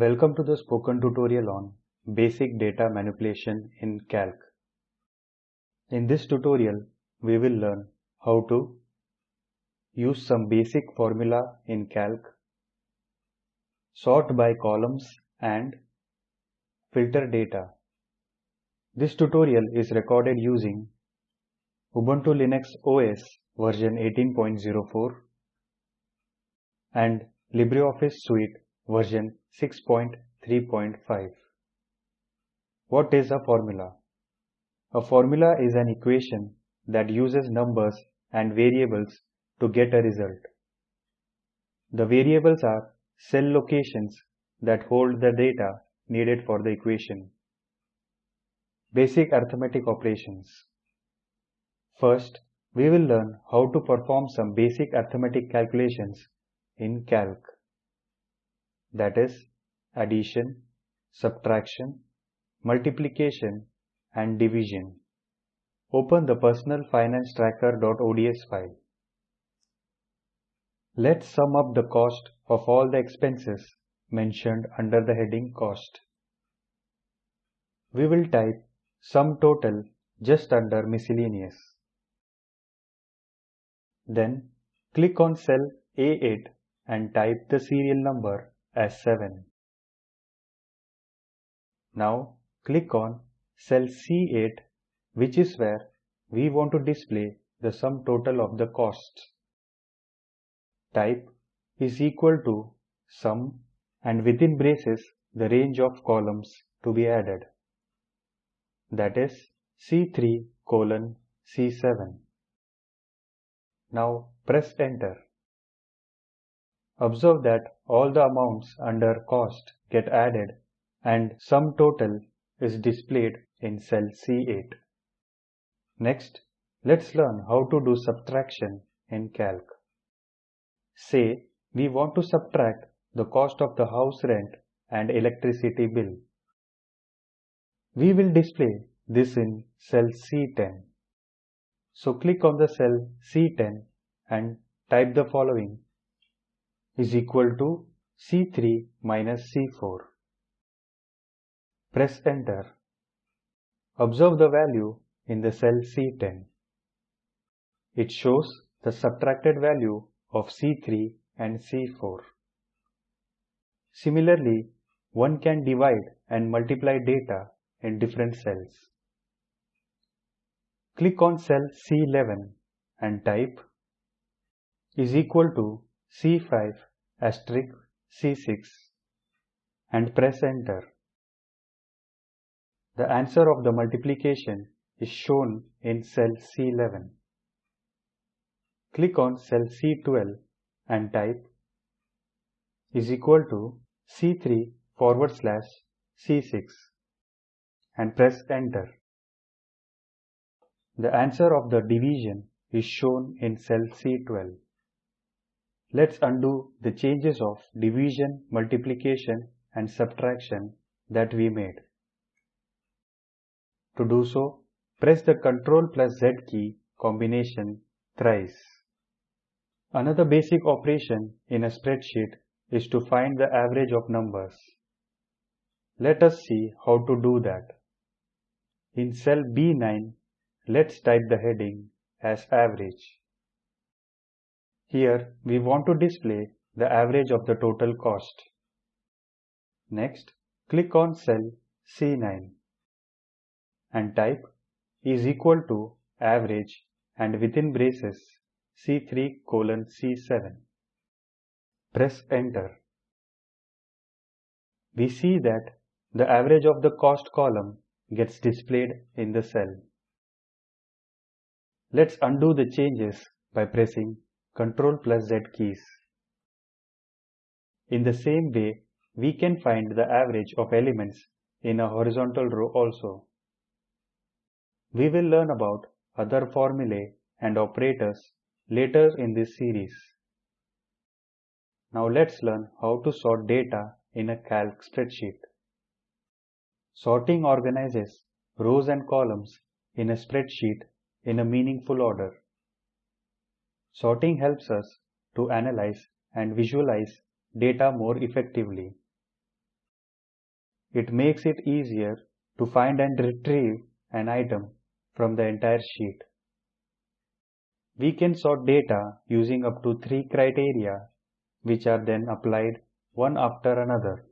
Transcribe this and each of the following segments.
Welcome to the spoken tutorial on Basic Data Manipulation in Calc. In this tutorial, we will learn how to use some basic formula in Calc, sort by columns and filter data. This tutorial is recorded using Ubuntu Linux OS version 18.04 and LibreOffice Suite version 6.3.5. What is a formula? A formula is an equation that uses numbers and variables to get a result. The variables are cell locations that hold the data needed for the equation. Basic arithmetic operations. First, we will learn how to perform some basic arithmetic calculations in Calc. That is addition, subtraction, multiplication and division. Open the personal finance tracker.ods file. Let's sum up the cost of all the expenses mentioned under the heading cost. We will type sum total just under miscellaneous. Then click on cell A8 and type the serial number as 7. Now click on cell C8 which is where we want to display the sum total of the costs. Type is equal to sum and within braces the range of columns to be added. That is C3 colon C7. Now press enter. Observe that all the amounts under cost get added and sum total is displayed in cell C8. Next, let's learn how to do subtraction in Calc. Say we want to subtract the cost of the house rent and electricity bill. We will display this in cell C10. So click on the cell C10 and type the following is equal to C3 minus C4. Press enter. Observe the value in the cell C10. It shows the subtracted value of C3 and C4. Similarly, one can divide and multiply data in different cells. Click on cell C11 and type is equal to C5 asterisk C6 and press enter. The answer of the multiplication is shown in cell C11. Click on cell C12 and type is equal to C3 forward slash C6 and press enter. The answer of the division is shown in cell C12. Let's undo the changes of division, multiplication and subtraction that we made. To do so, press the Ctrl plus Z key combination thrice. Another basic operation in a spreadsheet is to find the average of numbers. Let us see how to do that. In cell B9, let's type the heading as average. Here we want to display the average of the total cost. Next, click on cell C9 and type is equal to average and within braces C3 colon C7. Press enter. We see that the average of the cost column gets displayed in the cell. Let's undo the changes by pressing Ctrl plus Z keys. In the same way, we can find the average of elements in a horizontal row also. We will learn about other formulae and operators later in this series. Now let's learn how to sort data in a calc spreadsheet. Sorting organizes rows and columns in a spreadsheet in a meaningful order. Sorting helps us to analyze and visualize data more effectively. it makes it easier to find and retrieve an item from the entire sheet. We can sort data using up to three criteria which are then applied one after another.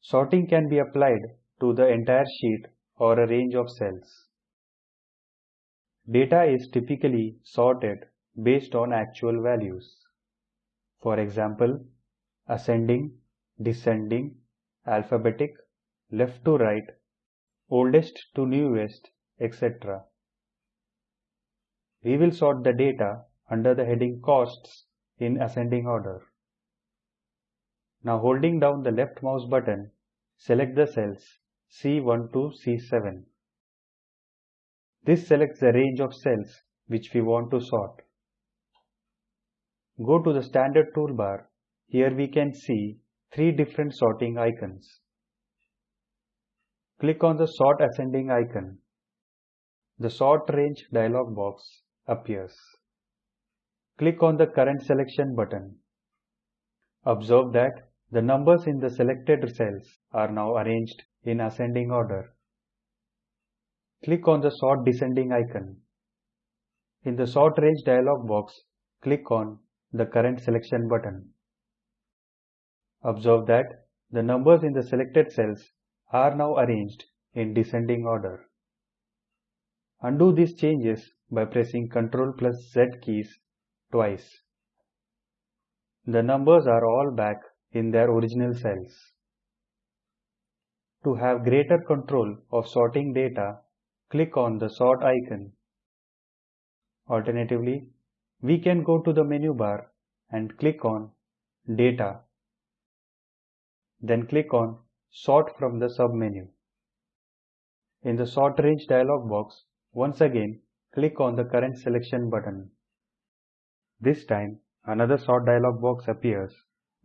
Sorting can be applied to the entire sheet or a range of cells. Data is typically sorted based on actual values. For example, ascending, descending, alphabetic, left to right, oldest to newest, etc. We will sort the data under the heading Costs in ascending order. Now holding down the left mouse button, select the cells C1 to C7. This selects the range of cells which we want to sort. Go to the standard toolbar. Here we can see three different sorting icons. Click on the sort ascending icon. The sort range dialog box appears. Click on the current selection button. Observe that the numbers in the selected cells are now arranged in ascending order. Click on the sort descending icon. In the sort range dialog box, click on the current selection button. Observe that the numbers in the selected cells are now arranged in descending order. Undo these changes by pressing Ctrl plus Z keys twice. The numbers are all back in their original cells. To have greater control of sorting data, click on the sort icon. Alternatively, we can go to the menu bar and click on Data. Then click on Sort from the submenu. In the Sort Range dialog box, once again click on the current selection button. This time another sort dialog box appears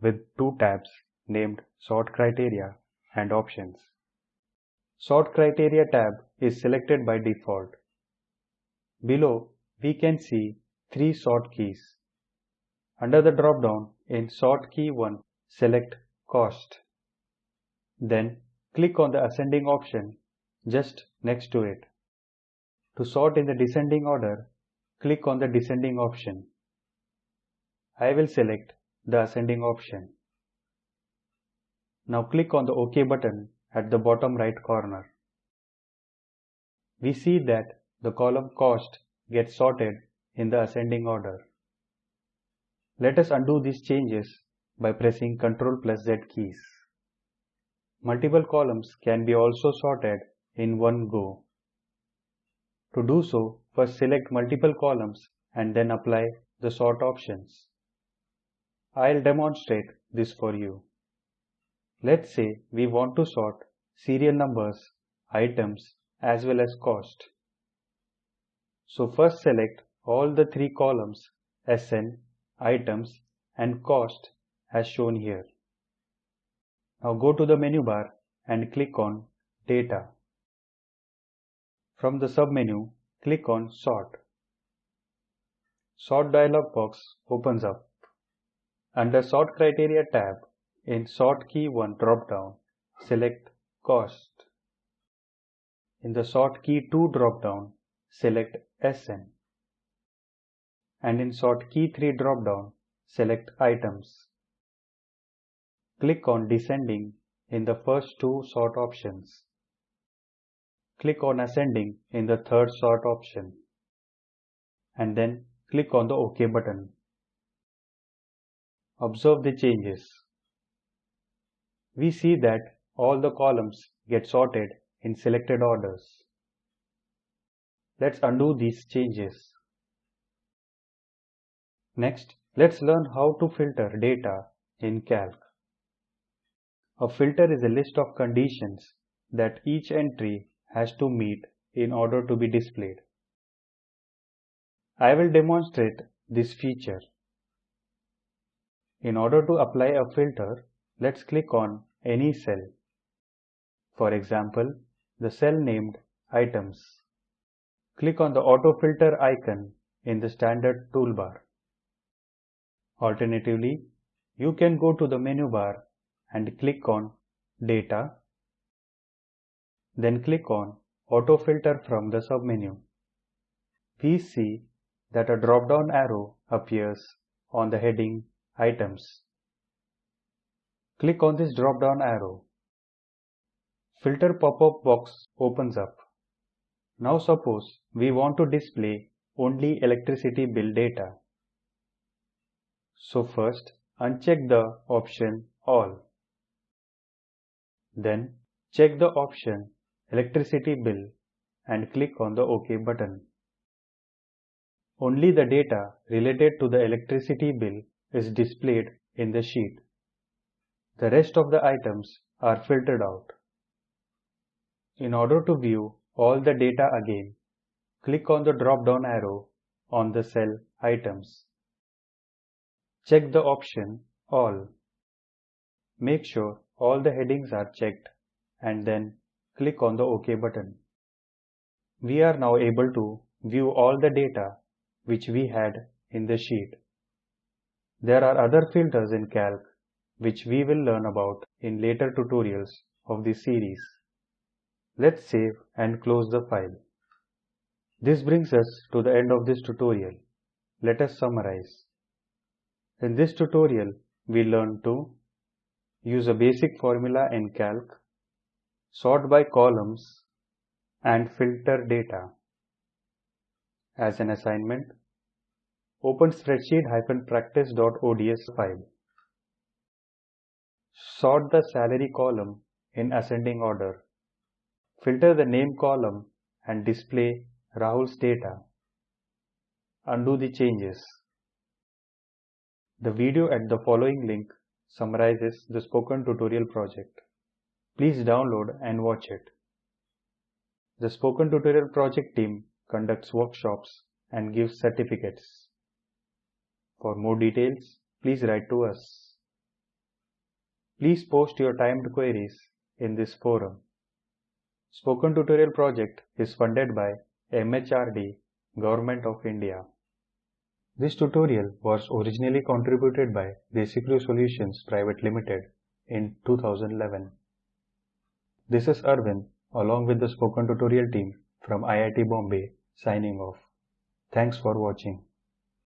with two tabs named Sort Criteria and Options. Sort Criteria tab is selected by default. Below we can see three sort keys. Under the drop-down in Sort Key 1, select Cost. Then click on the ascending option just next to it. To sort in the descending order, click on the descending option. I will select the ascending option. Now click on the OK button at the bottom right corner. We see that the column Cost gets sorted in the ascending order. Let us undo these changes by pressing Ctrl plus Z keys. Multiple columns can be also sorted in one go. To do so, first select multiple columns and then apply the sort options. I'll demonstrate this for you. Let's say we want to sort serial numbers, items as well as cost. So first select all the three columns SN, items and cost as shown here. Now go to the menu bar and click on data. From the submenu, click on sort. Sort dialog box opens up. Under sort criteria tab in sort key 1 drop-down, select cost. In the sort key 2 drop-down, select SN and in sort key 3 drop-down, select items. Click on descending in the first two sort options. Click on ascending in the third sort option and then click on the OK button. Observe the changes. We see that all the columns get sorted in selected orders. Let's undo these changes. Next, let's learn how to filter data in Calc. A filter is a list of conditions that each entry has to meet in order to be displayed. I will demonstrate this feature. In order to apply a filter, let's click on any cell. For example, the cell named Items. Click on the Auto Filter icon in the standard toolbar. Alternatively, you can go to the menu bar and click on Data, then click on Auto Filter from the submenu. We see that a drop-down arrow appears on the heading Items. Click on this drop-down arrow. Filter pop-up box opens up. Now suppose we want to display only electricity bill data. So first uncheck the option All. Then check the option Electricity Bill and click on the OK button. Only the data related to the electricity bill is displayed in the sheet. The rest of the items are filtered out. In order to view all the data again, click on the drop-down arrow on the cell Items. Check the option All. Make sure all the headings are checked and then click on the OK button. We are now able to view all the data which we had in the sheet. There are other filters in Calc which we will learn about in later tutorials of this series. Let's save and close the file. This brings us to the end of this tutorial. Let us summarize. In this tutorial, we learned to use a basic formula in Calc, sort by columns, and filter data. As an assignment, open spreadsheet-practice.ods file. Sort the salary column in ascending order. Filter the name column and display Rahul's data. Undo the changes. The video at the following link summarizes the spoken tutorial project. Please download and watch it. The spoken tutorial project team conducts workshops and gives certificates. For more details, please write to us. Please post your timed queries in this forum. Spoken Tutorial project is funded by MHRD, Government of India. This tutorial was originally contributed by DesiCrew Solutions Private Limited in 2011. This is Arvind along with the Spoken Tutorial team from IIT Bombay signing off. Thanks for watching.